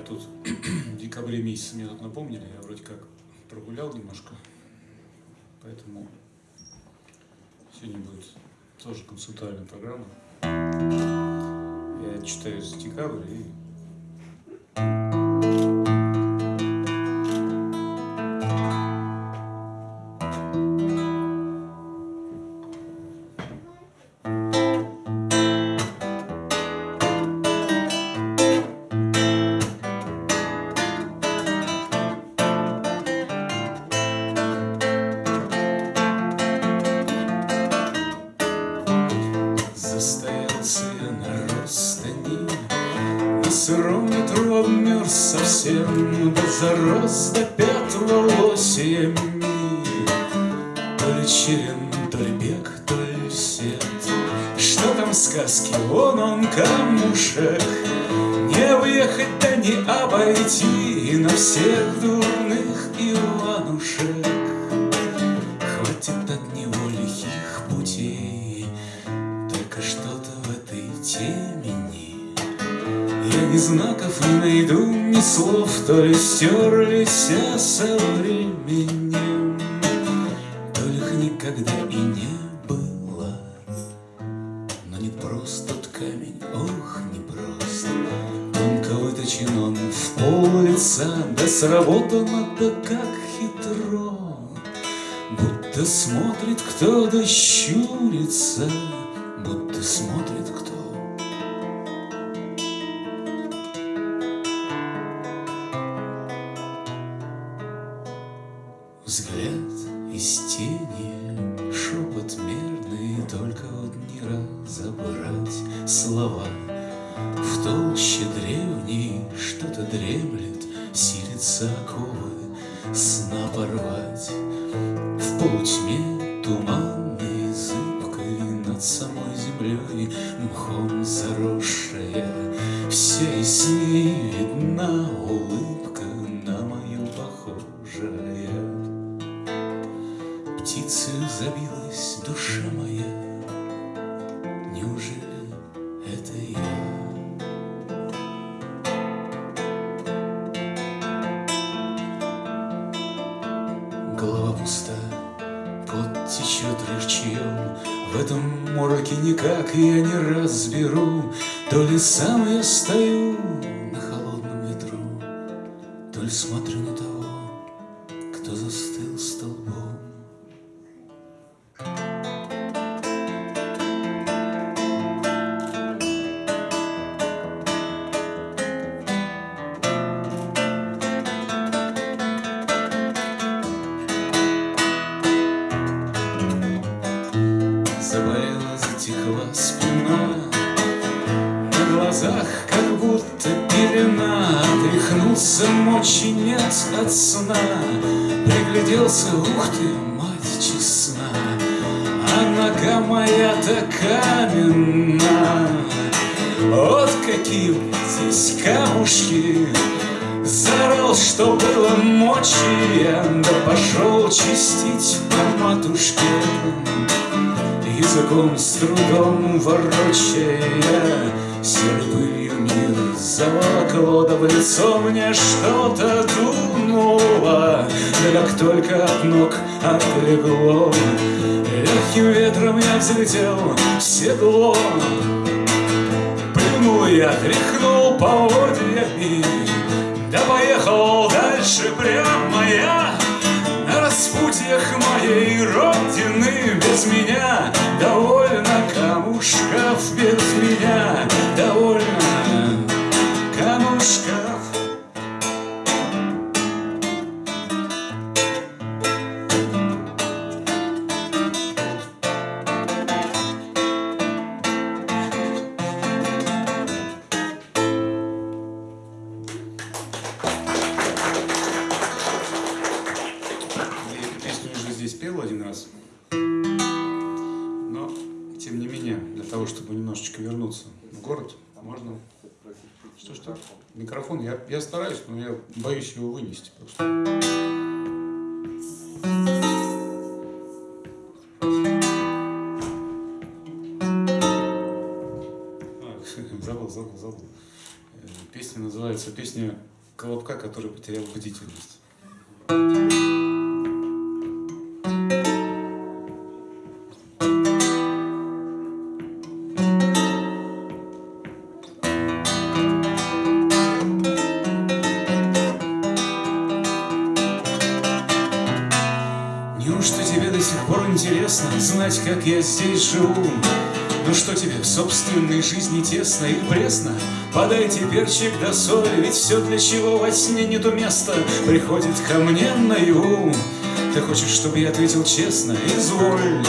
Я тут в декабре месяце мне тут напомнили, я вроде как прогулял немножко, поэтому сегодня будет тоже концептуальная программа. Я читаю за декабрь и Застоялся я на Ростани На сыром ветру обмерз совсем Да зарос до пят волосьями. То ли черен, то ли бег, то ли сет Что там сказки, вон он камушек. Не уехать, да не обойти. На всех дурных слов То ли стерлись а со временем. То ли их никогда и не было. Но не просто тот камень, ох, не просто. Тонко выточен он в пол лица Да сработано да как хитро. Будто смотрит кто да щурится, Будто смотрит дремлет, Силится оковы сна порвать. В полутьме туманной разберу То ли сам я стою на холодном ветру То ли смотрю на того, моя-то каменна Вот какие здесь камушки Зарол, что было мочи Да пошел чистить по матушке. Языком с трудом ворочая Серой пылью мир заволокло Да в лицо мне что-то дунуло. Да как только от ног отлегло Легким ветром я взлетел в седло. Плюнул я, тряхнул поводьями Да поехал можно... Что, что? Микрофон, я, я стараюсь, но я боюсь его вынести просто. Забыл, забыл, забыл. Э, называется «Песня Колобка, который потерял бдительность». Как я здесь живу? Ну что тебе в собственной жизни тесно и пресно? Подай перчик да соль, ведь все для чего во сне нету места Приходит ко мне наяву Ты хочешь, чтобы я ответил честно? Изволь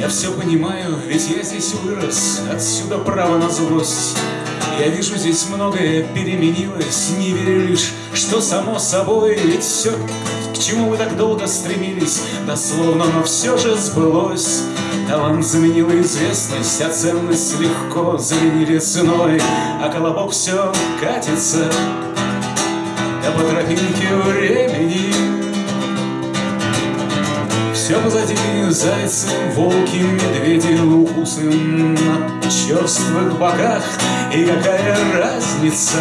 Я все понимаю, ведь я здесь вырос Отсюда право на злость я вижу, здесь многое переменилось, Не верю лишь, что само собой Ведь все, чему вы так долго стремились, Дословно, но все же сбылось. Талант заменил известность, а ценность легко заменили ценой, А колобок все катится, да по тропинке времени. Все позади зайцы, волки, медведи, укусы на черствых боках. И какая разница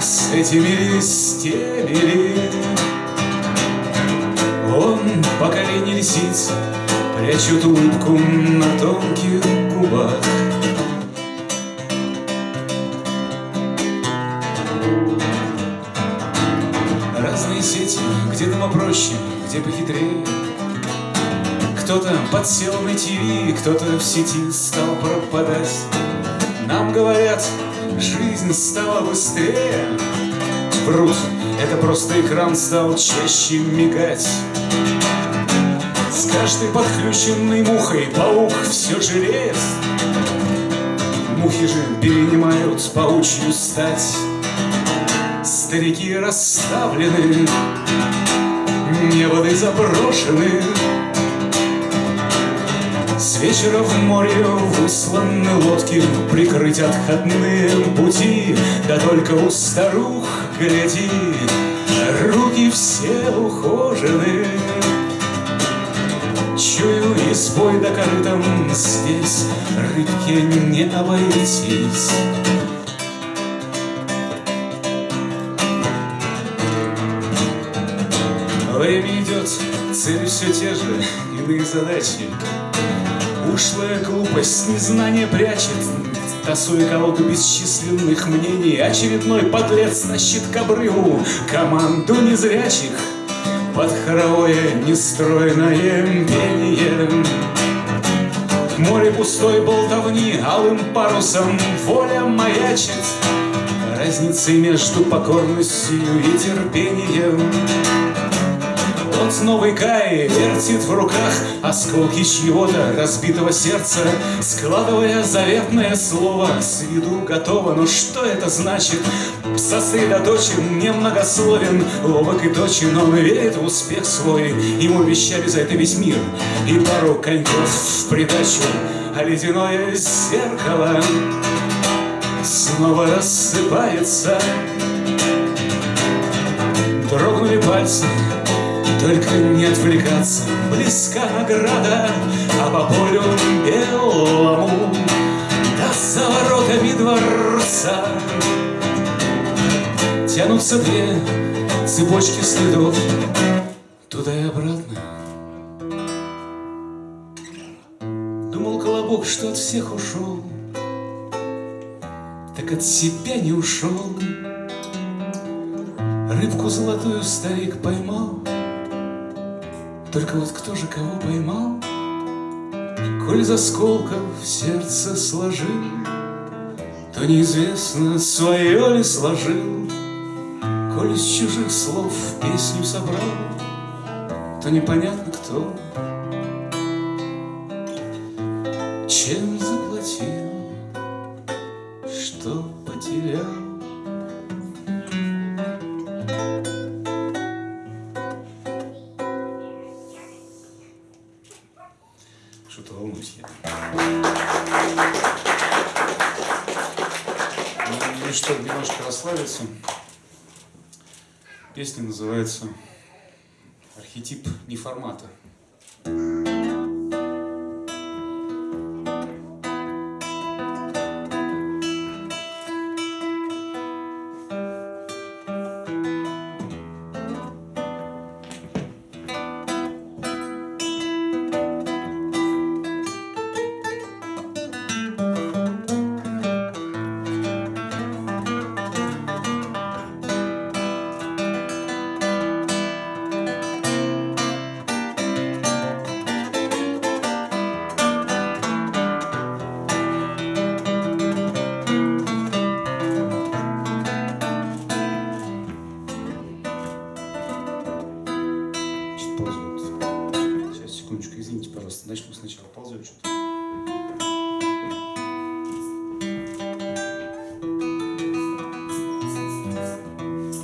с этими ли, поколение лисиц, Прячут улыбку на тонких губах. Разные сети, где дома проще, где похитрее. Кто-то подсел на ТВ, кто-то в сети стал пропадать. Нам говорят, жизнь стала быстрее. Врут, это просто экран стал чаще мигать с каждой подключенной мухой паук все жиреет. Мухи же перенимают паучью стать. Старики расставлены, неводы заброшены. С вечера в море высланы лодки, Прикрыть отходные пути, Да только у старух, гляди, Руки все ухожены. И свой да корытом здесь Рыбке не обойтись. Время идет, цели все те же, иные задачи. Ушлая глупость незнание прячет Тасуя колоду бесчисленных мнений. Очередной подлец тащит к обрыву Команду незрячих под хоровое нестройное пение. Море пустой болтовни алым парусом воля маячит, Разницей между покорностью и терпением. Тот новый Кай вертит в руках осколки чьего-то разбитого сердца, Складывая заветное слово, с виду готово, но что это значит? Сосредоточен, немногословен, ловок и точен, он верит в успех свой, Ему вещали за это весь мир, и пару коньков в придачу, а ледяное зеркало снова рассыпается. Дрогнули пальцы, только не отвлекаться, близка награда, А по полю белому. Да за воротами дворца Тянутся две цепочки следов. Туда и обратно. Думал колобок, что от всех ушел. Так от себя не ушел. Рыбку золотую старик поймал. Только вот кто же кого поймал? Коль из осколков сердце сложил, То неизвестно, свое ли сложил. Коль из чужих слов песню собрал, То непонятно кто. Чем заплатил, что потерял? Что-то волнуюсь я. Ну, что, немножко расслабиться. Песня называется «Архетип неформата».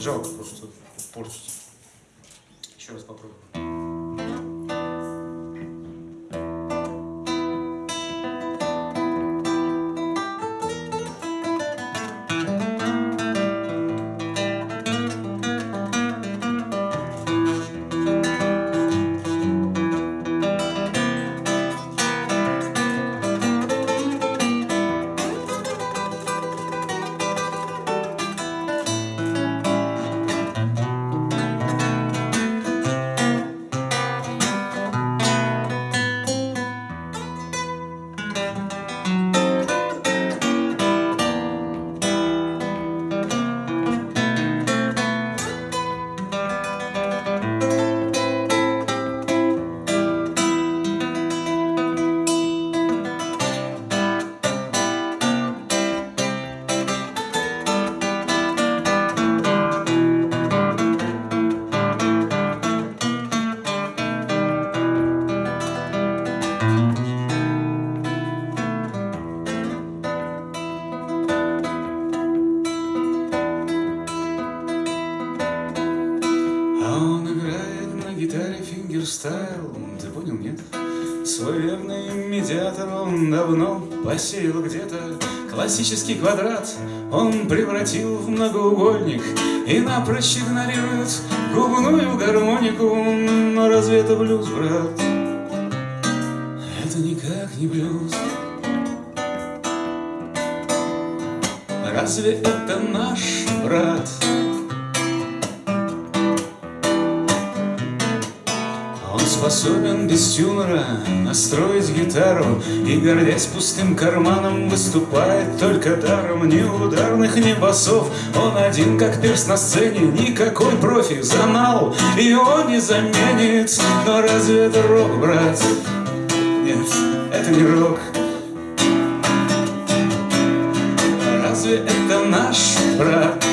Жалко просто портить. Еще раз попробуем. Нет? Свой верный медиатор он давно посеял где-то Классический квадрат он превратил в многоугольник И напрочь игнорирует губную гармонику Но разве это блюз, брат? Это никак не блюз Разве это наш брат? Способен без тюнера настроить гитару И, гордясь пустым карманом, выступает только даром Ни ударных, ни басов, он один как перст на сцене Никакой профи, занал, его не заменит Но разве это рок, брат? Нет, это не рок Разве это наш брат?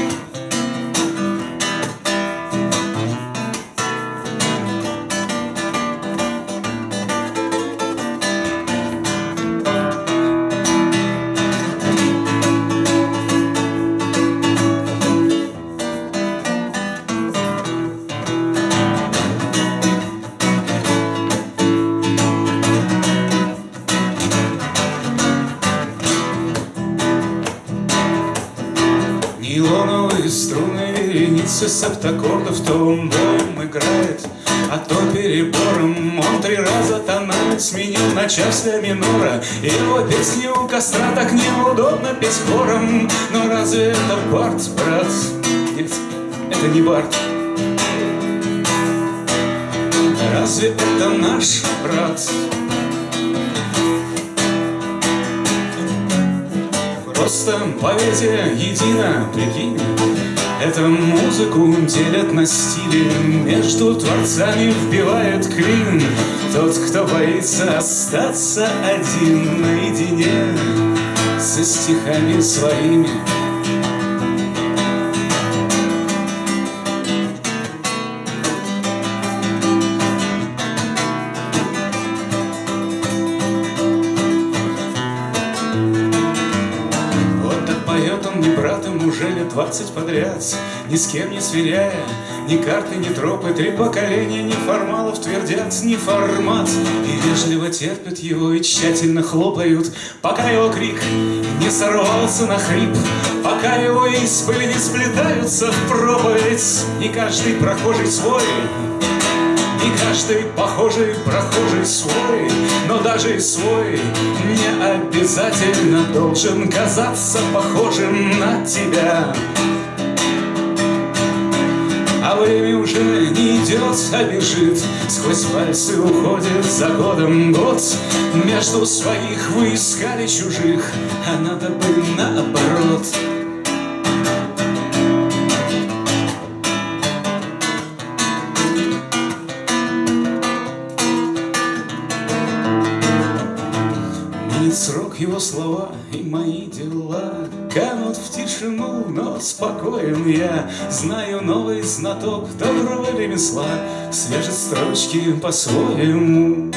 Нейлоновые струны вереницы септаккордов То он боем играет, а то перебором Он три раза тональность сменил на час ля минора Его песни у костра так неудобно петь хором Но разве это Барт, брат? Нет, это не Барт Разве это наш брат? Просто поэзия едина, прикинь. Эту музыку делят на стили Между творцами вбивает клин. Тот, кто боится остаться один наедине Со стихами своими двадцать подряд Ни с кем не сверяя, ни карты, ни тропы Три поколения неформалов твердят не формат. И вежливо терпят его и тщательно хлопают Пока его крик не сорвался на хрип Пока его испыли не сплетаются в проповедь. Не каждый прохожий свой и каждый похожий прохожий свой, но даже и свой не обязательно должен казаться похожим на тебя. А время уже не идет, а бежит Сквозь пальцы уходит за годом год Между своих вы искали чужих А надо бы наоборот Его слова и мои дела. Канут в тишину, но спокоен я. Знаю новый знаток доброго ремесла. Свяжет строчки по-своему.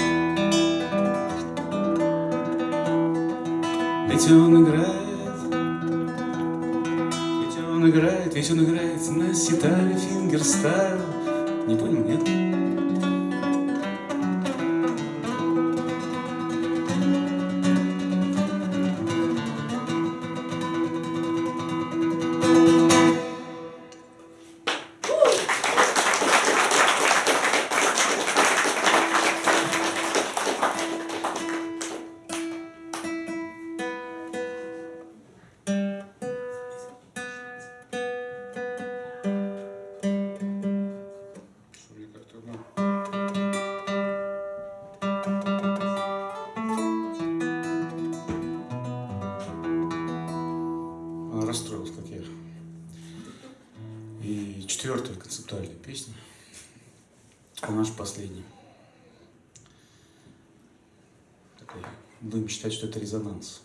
Ведь он играет. Ведь он играет, ведь он играет на ситаре fingerstyle. Не понял, нет? актуальная песня. А наша последняя. Будем считать, что это резонанс.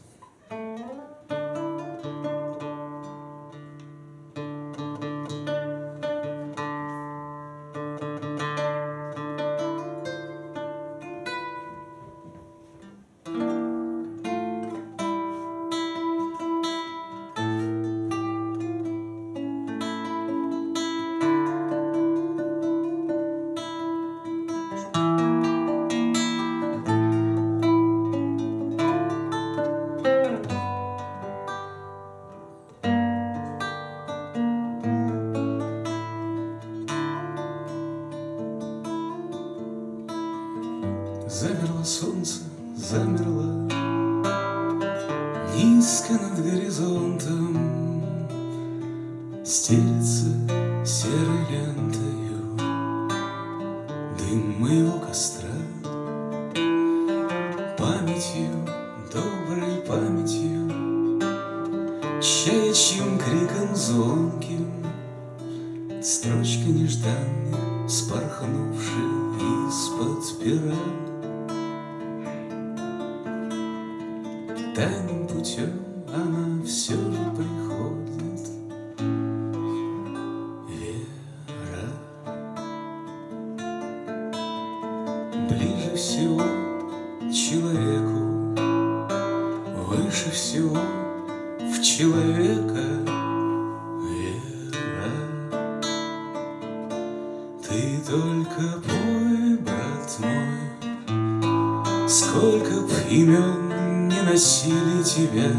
сердце серой лентою Дым моего костра. всего в человека вера. Ты только пой, брат мой, Сколько б имен не носили тебя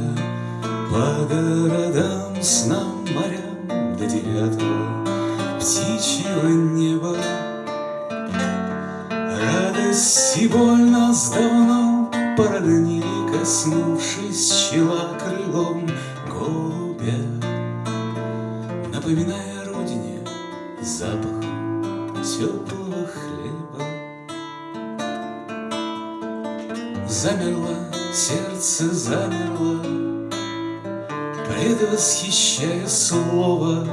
По городам, снам, морям до девятого Птичьего неба Радость и боль нас давно породнили Коснувшись чела крылом голубя, Напоминая родине запах теплого хлеба. Замерло сердце, замерло, Предвосхищая слово,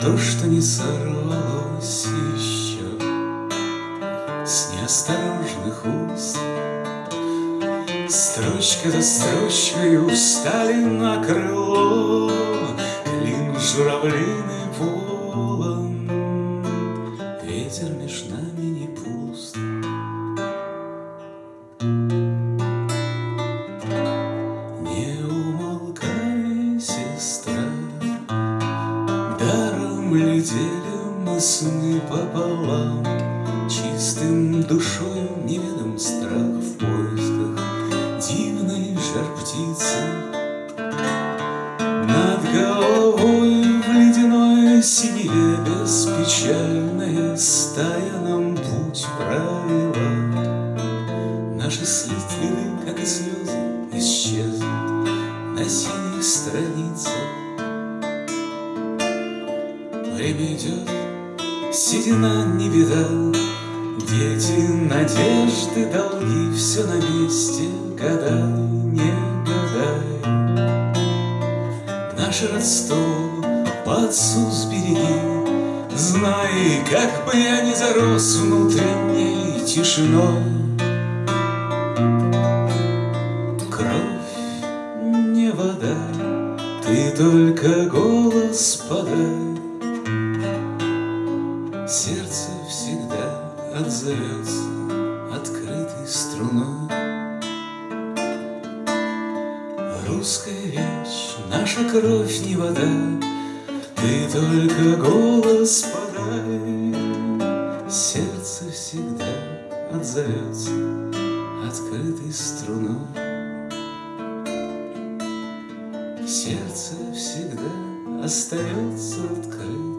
То, что не сорвалось еще С неосторожных уст. Строчка за строчкой устали на крыло, Клин журавлиный полон. Ветер между нами не пуст. Не умолкай, сестра, Даром летели мы сны пополам, Чистым душою неведом страх в поисках дивной жар птицы Над головой в ледяной синеве Беспечальная стая нам путь провела. Наши слитвины, как и слезы, исчезнут На синих страницах. Время идет, седина не беда Дети, надежды, долги, все на месте — Гадай, не гадай Наше Ростов под Сус береги Знай, как бы я не зарос внутренней тишиной. Кровь не вода, ты только голос подай Сердце всегда отзовется. Кровь, ни вода, Ты только голос подай. Сердце всегда отзовется открытой струной. Сердце всегда остается открытым.